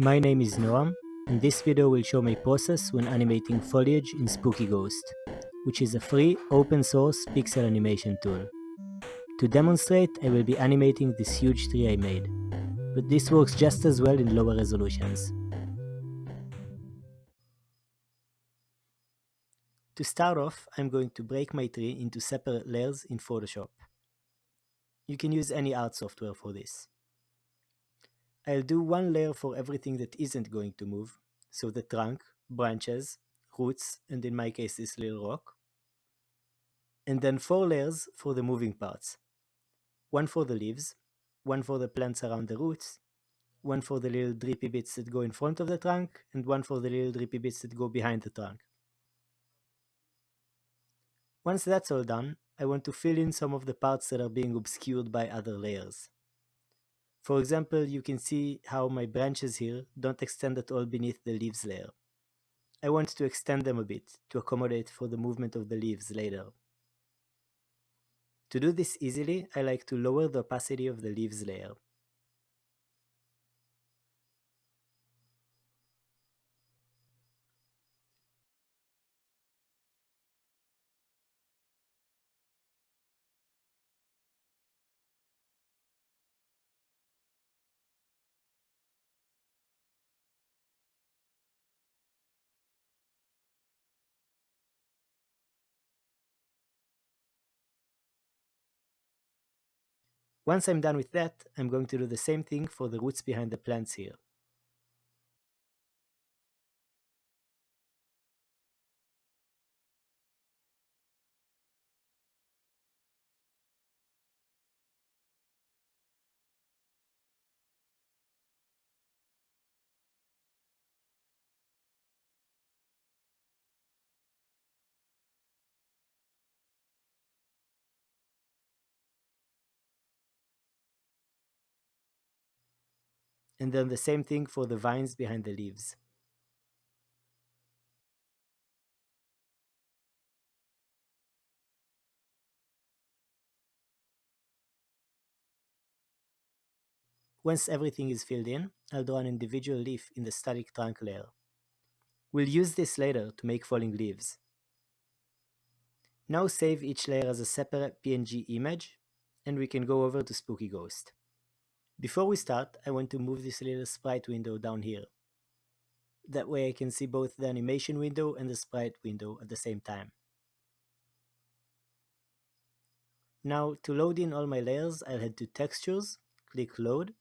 My name is Noam, and this video will show my process when animating foliage in Spooky Ghost, which is a free, open source pixel animation tool. To demonstrate, I will be animating this huge tree I made, but this works just as well in lower resolutions. To start off, I'm going to break my tree into separate layers in Photoshop. You can use any art software for this. I'll do one layer for everything that isn't going to move, so the trunk, branches, roots, and in my case this little rock. And then four layers for the moving parts. One for the leaves, one for the plants around the roots, one for the little drippy bits that go in front of the trunk, and one for the little drippy bits that go behind the trunk. Once that's all done, I want to fill in some of the parts that are being obscured by other layers. For example, you can see how my branches here don't extend at all beneath the leaves layer. I want to extend them a bit to accommodate for the movement of the leaves later. To do this easily, I like to lower the opacity of the leaves layer. Once I'm done with that, I'm going to do the same thing for the roots behind the plants here. And then the same thing for the vines behind the leaves. Once everything is filled in, I'll draw an individual leaf in the static trunk layer. We'll use this later to make falling leaves. Now save each layer as a separate PNG image, and we can go over to Spooky Ghost. Before we start, I want to move this little sprite window down here. That way I can see both the animation window and the sprite window at the same time. Now to load in all my layers, I'll head to Textures, click Load,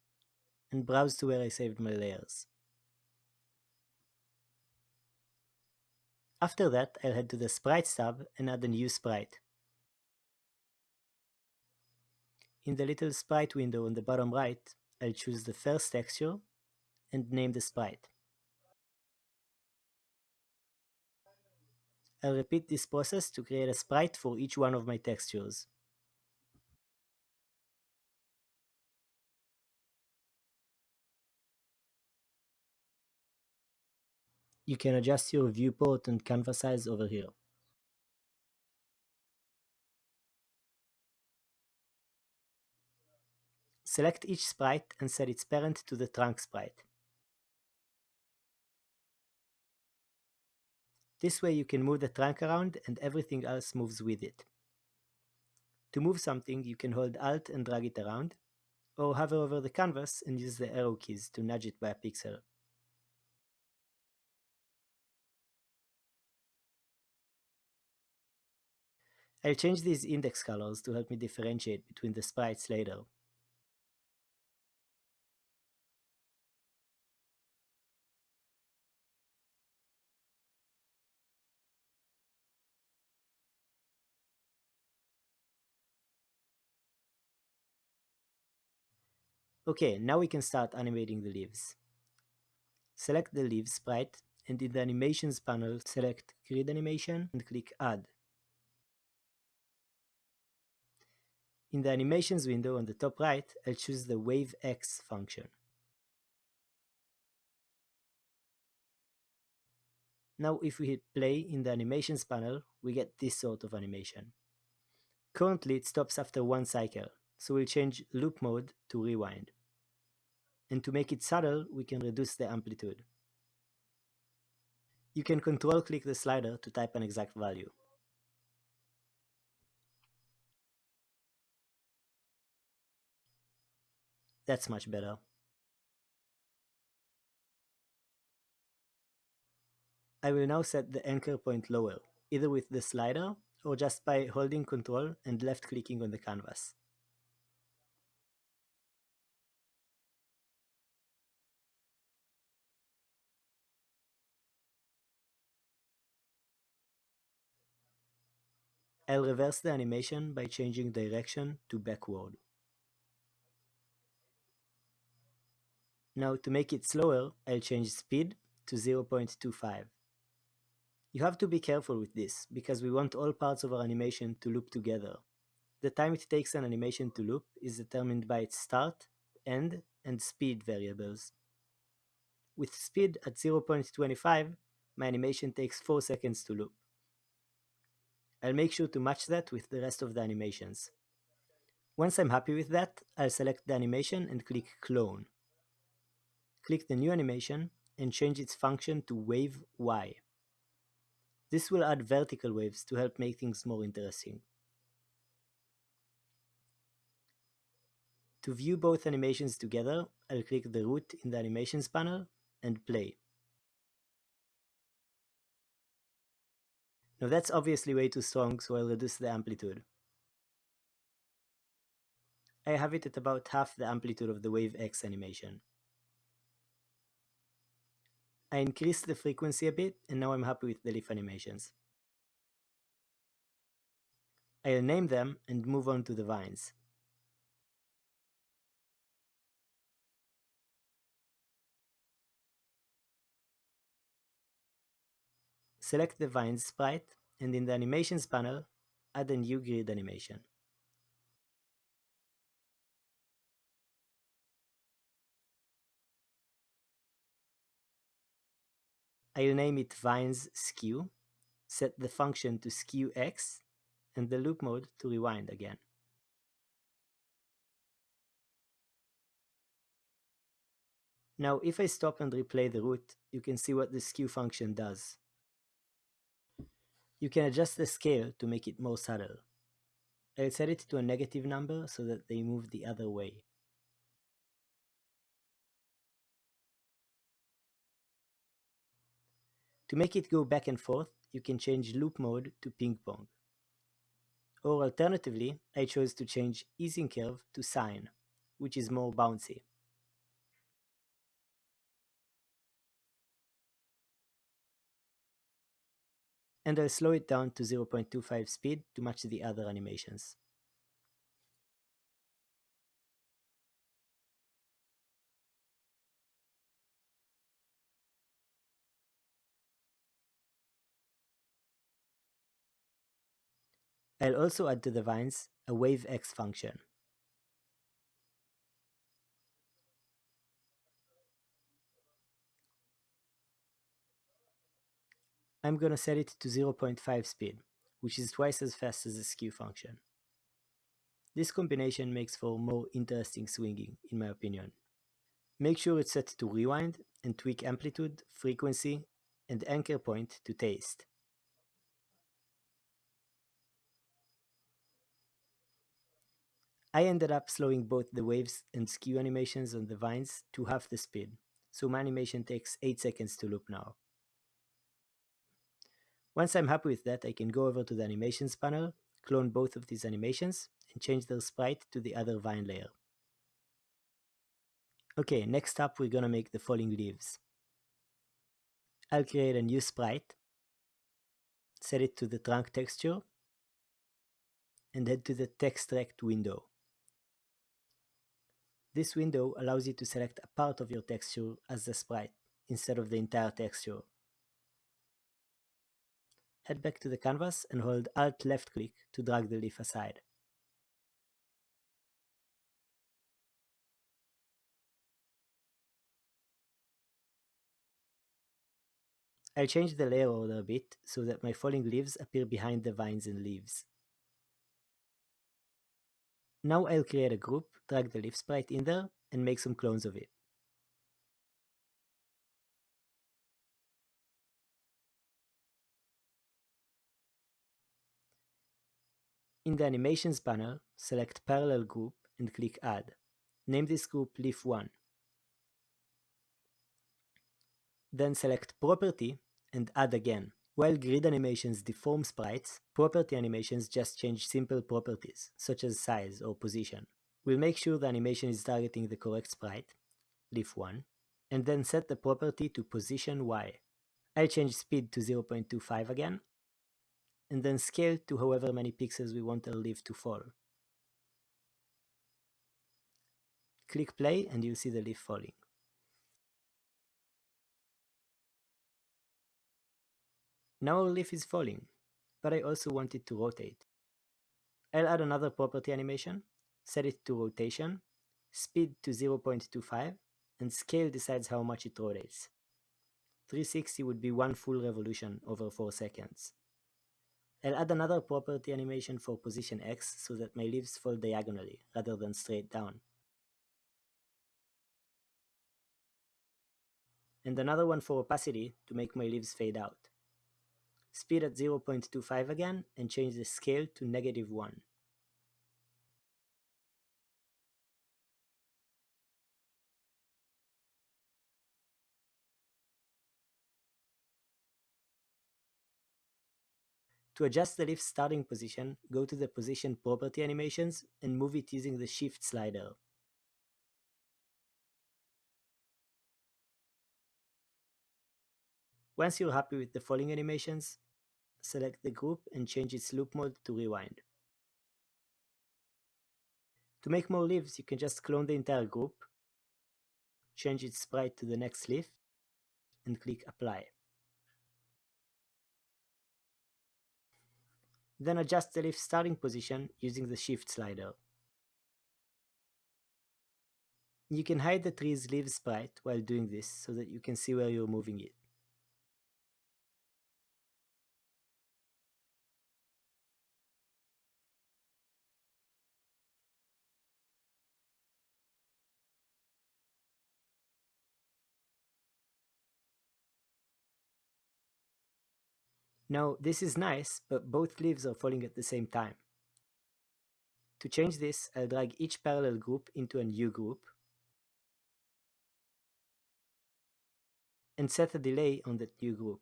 and browse to where I saved my layers. After that, I'll head to the Sprites tab and add a new sprite. In the little sprite window on the bottom right, I'll choose the first texture and name the sprite. I'll repeat this process to create a sprite for each one of my textures. You can adjust your viewport and canvas size over here. Select each sprite and set its parent to the trunk sprite. This way you can move the trunk around and everything else moves with it. To move something, you can hold Alt and drag it around, or hover over the canvas and use the arrow keys to nudge it by a pixel. I'll change these index colors to help me differentiate between the sprites later. Okay, now we can start animating the leaves. Select the leaves sprite and in the animations panel select grid animation and click add. In the animations window on the top right, I'll choose the wave X function. Now if we hit play in the animations panel, we get this sort of animation. Currently it stops after one cycle, so we'll change loop mode to rewind. And to make it subtle, we can reduce the amplitude. You can control-click the slider to type an exact value. That's much better. I will now set the anchor point lower, either with the slider or just by holding Ctrl and left clicking on the canvas. I'll reverse the animation by changing direction to backward. Now to make it slower, I'll change speed to 0.25. You have to be careful with this, because we want all parts of our animation to loop together. The time it takes an animation to loop is determined by its start, end, and speed variables. With speed at 0.25, my animation takes 4 seconds to loop. I'll make sure to match that with the rest of the animations. Once I'm happy with that, I'll select the animation and click Clone. Click the new animation and change its function to Wave Y. This will add vertical waves to help make things more interesting. To view both animations together, I'll click the root in the Animations panel and play. Now that's obviously way too strong, so I'll reduce the amplitude. I have it at about half the amplitude of the Wave X animation. I increased the frequency a bit, and now I'm happy with the leaf animations. I'll name them and move on to the vines. Select the vines sprite, and in the Animations panel, add a new grid animation. I'll name it vines skew, set the function to skew x, and the loop mode to rewind again. Now if I stop and replay the root, you can see what the skew function does. You can adjust the scale to make it more subtle. I'll set it to a negative number so that they move the other way. To make it go back and forth, you can change loop mode to ping pong. Or alternatively, I chose to change easing curve to sine, which is more bouncy. And I'll slow it down to 0.25 speed to match the other animations. I'll also add to the vines a wavex function. I'm gonna set it to 0.5 speed, which is twice as fast as the skew function. This combination makes for more interesting swinging, in my opinion. Make sure it's set to rewind and tweak amplitude, frequency, and anchor point to taste. I ended up slowing both the waves and skew animations on the vines to half the speed, so my animation takes 8 seconds to loop now. Once I'm happy with that, I can go over to the animations panel, clone both of these animations, and change their sprite to the other vine layer. Okay, next up we're gonna make the falling leaves. I'll create a new sprite, set it to the trunk texture, and head to the text Textract window. This window allows you to select a part of your texture as the sprite, instead of the entire texture. Head back to the canvas and hold Alt left click to drag the leaf aside. I'll change the layer order a bit so that my falling leaves appear behind the vines and leaves. Now I'll create a group, drag the leaf sprite in there, and make some clones of it. In the Animations panel, select Parallel Group and click Add. Name this group Leaf 1. Then select Property and Add again. While grid animations deform sprites, property animations just change simple properties, such as size or position. We'll make sure the animation is targeting the correct sprite, leaf 1, and then set the property to position y. I'll change speed to 0.25 again, and then scale to however many pixels we want our leaf to fall. Click play and you'll see the leaf falling. Now our leaf is falling, but I also want it to rotate. I'll add another property animation, set it to rotation, speed to 0.25, and scale decides how much it rotates. 360 would be one full revolution over 4 seconds. I'll add another property animation for position X so that my leaves fall diagonally rather than straight down. And another one for opacity to make my leaves fade out. Speed at 0.25 again and change the scale to negative 1. To adjust the leaf starting position, go to the Position Property Animations and move it using the Shift slider. Once you're happy with the falling animations, select the group and change its loop mode to rewind. To make more leaves, you can just clone the entire group, change its sprite to the next leaf, and click Apply. Then adjust the leaf starting position using the Shift slider. You can hide the tree's leaf sprite while doing this so that you can see where you're moving it. Now this is nice, but both leaves are falling at the same time. To change this, I'll drag each parallel group into a new group and set a delay on that new group.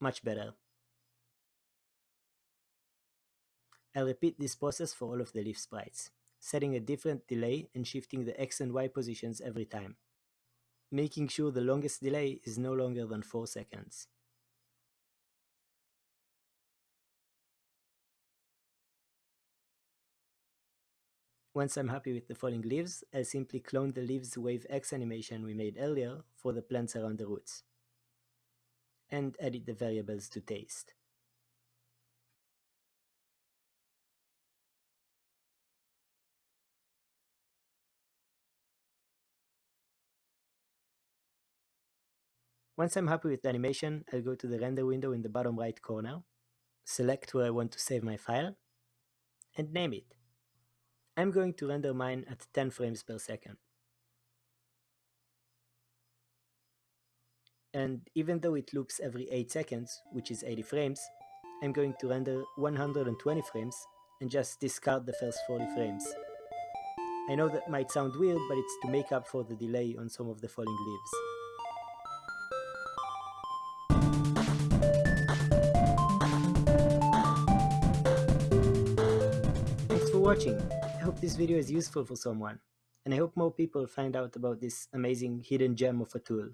Much better. I'll repeat this process for all of the leaf sprites setting a different delay and shifting the X and Y positions every time, making sure the longest delay is no longer than 4 seconds. Once I'm happy with the falling leaves, I'll simply clone the leaves wave X animation we made earlier for the plants around the roots, and edit the variables to taste. Once I'm happy with the animation, I'll go to the render window in the bottom right corner, select where I want to save my file, and name it. I'm going to render mine at 10 frames per second. And even though it loops every 8 seconds, which is 80 frames, I'm going to render 120 frames and just discard the first 40 frames. I know that might sound weird, but it's to make up for the delay on some of the falling leaves. Watching. I hope this video is useful for someone, and I hope more people find out about this amazing hidden gem of a tool.